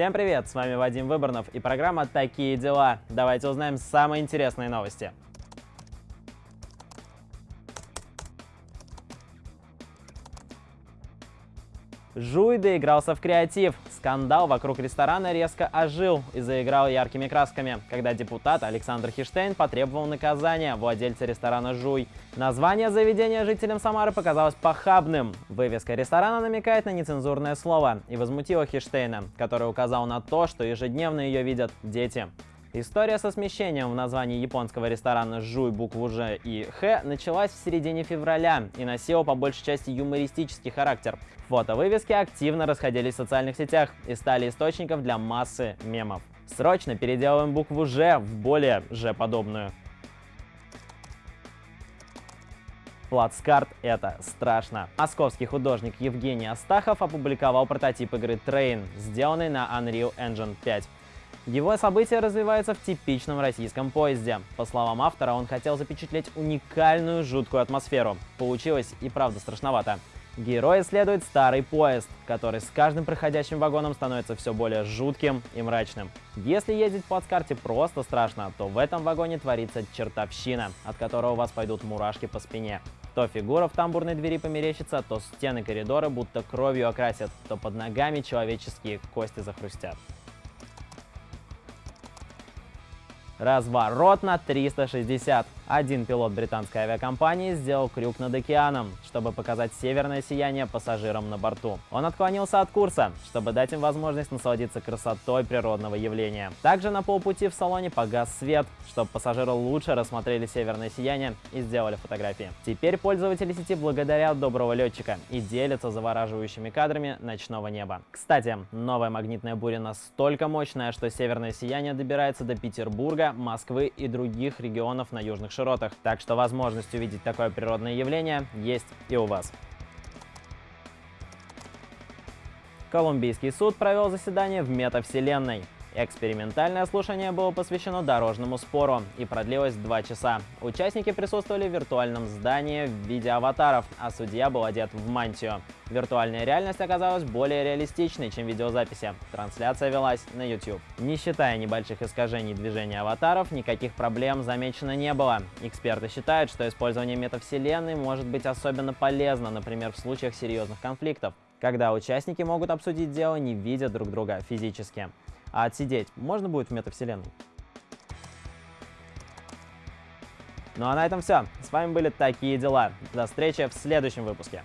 Всем привет, с вами Вадим Выборнов и программа «Такие дела». Давайте узнаем самые интересные новости. Жуй доигрался в креатив. Скандал вокруг ресторана резко ожил и заиграл яркими красками, когда депутат Александр Хиштейн потребовал наказания владельца ресторана «Жуй». Название заведения жителям Самары показалось похабным. Вывеска ресторана намекает на нецензурное слово и возмутила Хиштейна, который указал на то, что ежедневно ее видят дети. История со смещением в названии японского ресторана «Жуй» букву «Ж» и «Х» началась в середине февраля и носила по большей части юмористический характер. Фото-вывески активно расходились в социальных сетях и стали источником для массы мемов. Срочно переделываем букву «Ж» в более «Ж» Плацкарт — это страшно. Московский художник Евгений Астахов опубликовал прототип игры Train, сделанный на Unreal Engine 5. Его события развиваются в типичном российском поезде. По словам автора, он хотел запечатлеть уникальную жуткую атмосферу. Получилось и правда страшновато. Герой исследует старый поезд, который с каждым проходящим вагоном становится все более жутким и мрачным. Если ездить по карте просто страшно, то в этом вагоне творится чертовщина, от которого у вас пойдут мурашки по спине. То фигура в тамбурной двери померещится, то стены коридора будто кровью окрасят, то под ногами человеческие кости захрустят. Разворот на 360. Один пилот британской авиакомпании сделал крюк над океаном, чтобы показать северное сияние пассажирам на борту. Он отклонился от курса, чтобы дать им возможность насладиться красотой природного явления. Также на полпути в салоне погас свет, чтобы пассажиры лучше рассмотрели северное сияние и сделали фотографии. Теперь пользователи сети благодарят доброго летчика и делятся завораживающими кадрами ночного неба. Кстати, новая магнитная буря настолько мощная, что северное сияние добирается до Петербурга, Москвы и других регионов на южных широтах. Так что возможность увидеть такое природное явление есть и у вас. Колумбийский суд провел заседание в метавселенной. Экспериментальное слушание было посвящено дорожному спору и продлилось два часа. Участники присутствовали в виртуальном здании в виде аватаров, а судья был одет в мантию. Виртуальная реальность оказалась более реалистичной, чем видеозаписи. Трансляция велась на YouTube. Не считая небольших искажений движения аватаров, никаких проблем замечено не было. Эксперты считают, что использование метавселенной может быть особенно полезно, например, в случаях серьезных конфликтов, когда участники могут обсудить дело, не видя друг друга физически. А отсидеть можно будет в метавселенной? Ну а на этом все. С вами были такие дела. До встречи в следующем выпуске.